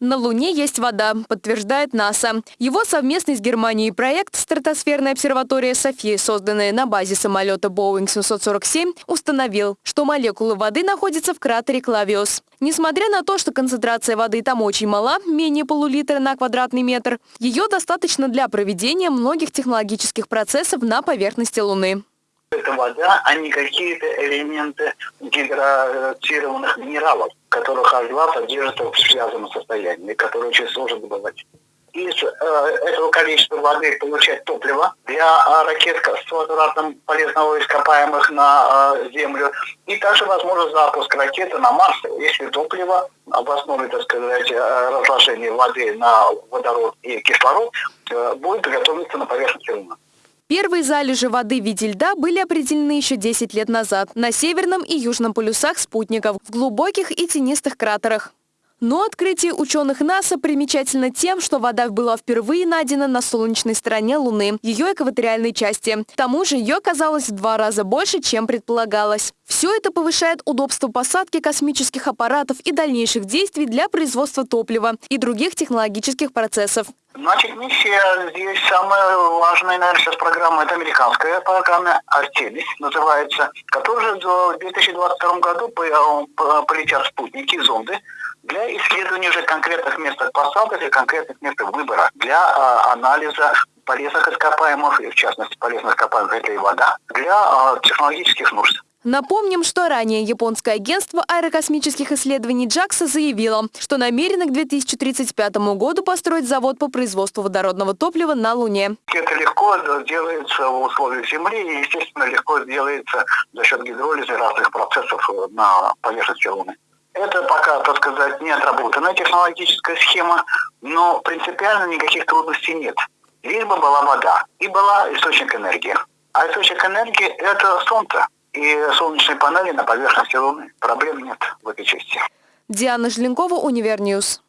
На Луне есть вода, подтверждает НАСА. Его совместный с Германией проект «Стратосферная обсерватория Софии», созданная на базе самолета Boeing 747, установил, что молекулы воды находятся в кратере Клавиус. Несмотря на то, что концентрация воды там очень мала, менее полулитра на квадратный метр, ее достаточно для проведения многих технологических процессов на поверхности Луны. Это вода, а не какие-то элементы гидратированных минералов, которых H2 содержится в связанном состоянии, которые очень сложно добывать. Из э, этого количества воды получать топливо для э, ракет с возвратом полезного ископаемых на э, Землю. И также возможно запуск ракеты на Марс, если топливо в основе, так сказать, э, разложения воды на водород и кислород э, будет готовиться на поверхности Луны. Первые залежи воды в виде льда были определены еще 10 лет назад на северном и южном полюсах спутников, в глубоких и тенистых кратерах. Но открытие ученых НАСА примечательно тем, что вода была впервые найдена на солнечной стороне Луны, ее экваториальной части. К тому же ее оказалось в два раза больше, чем предполагалось. Все это повышает удобство посадки космических аппаратов и дальнейших действий для производства топлива и других технологических процессов. Значит, миссия здесь самая важная, наверное, сейчас программа, это американская программа «Артемис» называется, которая в 2022 году полетят спутники, зонды, для исследования уже конкретных мест посадок и конкретных мест выбора для а, анализа полезных ископаемых, и в частности полезных ископаемых это и вода, для а, технологических нужд. Напомним, что ранее японское агентство аэрокосмических исследований JAXA заявило, что намерено к 2035 году построить завод по производству водородного топлива на Луне. Это легко делается в условиях Земли и, естественно, легко делается за счет гидролиза разных процессов на поверхности Луны. Это пока, так сказать, не отработанная технологическая схема, но принципиально никаких трудностей нет. Лишь бы была вода и была источник энергии. А источник энергии – это Солнце и солнечные панели на поверхности Луны. Проблем нет в этой части. Диана Желенкова, Univer News.